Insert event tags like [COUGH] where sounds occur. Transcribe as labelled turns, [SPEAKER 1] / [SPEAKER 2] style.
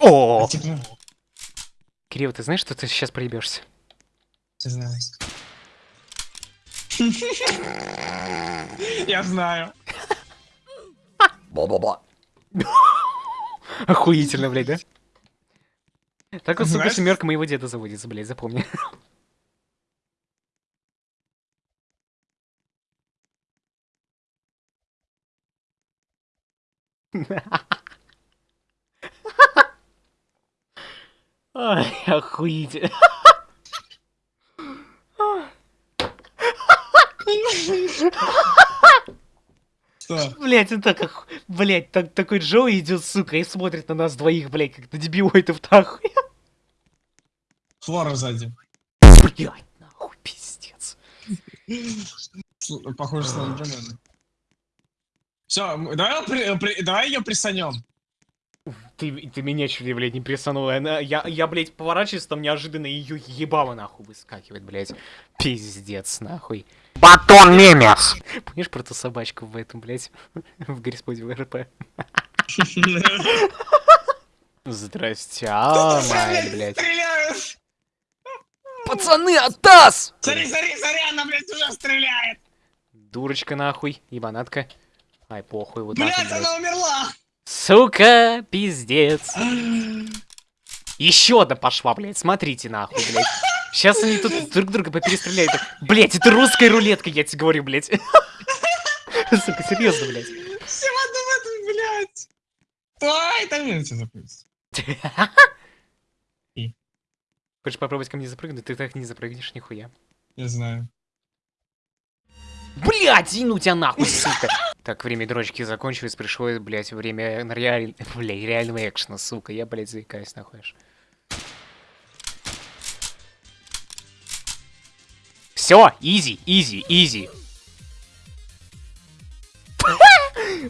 [SPEAKER 1] О! Кирилл, ты знаешь, что ты сейчас проебешься?
[SPEAKER 2] знаю. Я знаю.
[SPEAKER 1] Бла-бла-бла. Охуительно, блядь, да? Так вот, сука, семерка моего деда заводится, блядь, запомни. [LAUGHS] Ай, охуительно.
[SPEAKER 2] Что?
[SPEAKER 1] Блять, он так, оху... блять, так, такой Джоуи идет, сука, и смотрит на нас двоих, блять, как на дебилоидов нахуй.
[SPEAKER 2] Флора сзади.
[SPEAKER 1] Блять, нахуй, пиздец.
[SPEAKER 2] Похоже, слендермен. Все, давай, давай ее присанем.
[SPEAKER 1] Ты, ты меня чуть блядь, не присанула. Она, я, я, блядь, поворачиваюсь, там неожиданно ее ебало нахуй выскакивает, блядь. Пиздец, нахуй.
[SPEAKER 3] Батон мемес.
[SPEAKER 1] Помнишь про ту собачку в этом, блядь, в Грисподе в РП? Здрасте, а, май, блядь.
[SPEAKER 2] Стреляют!
[SPEAKER 1] Пацаны, атас!
[SPEAKER 2] Смотри, смотри, смотри, она, блядь, уже стреляет!
[SPEAKER 1] Дурочка, нахуй, ебанатка. Ай, похуй, вот
[SPEAKER 2] блядь. она умерла!
[SPEAKER 1] Сука, пиздец. Еще одна пошла, блядь, смотрите нахуй, блядь. Сейчас они тут друг друга поперестреляют. Блять, это русская рулетка, я тебе говорю, блядь. Сука, серьезно, блядь.
[SPEAKER 2] Все в одном этом, блядь! Ой, там я тебя. И?
[SPEAKER 1] Хочешь попробовать ко мне запрыгнуть? Ты так не запрыгнешь, нихуя.
[SPEAKER 2] Я знаю.
[SPEAKER 1] Блять, ну тебя нахуй, сука. Так, время дрочки закончилось, пришло, блять, время реаль... [LAUGHS] Бля, реального экшена, сука. Я, блять, заикаюсь, аж. Все, easy, easy, easy.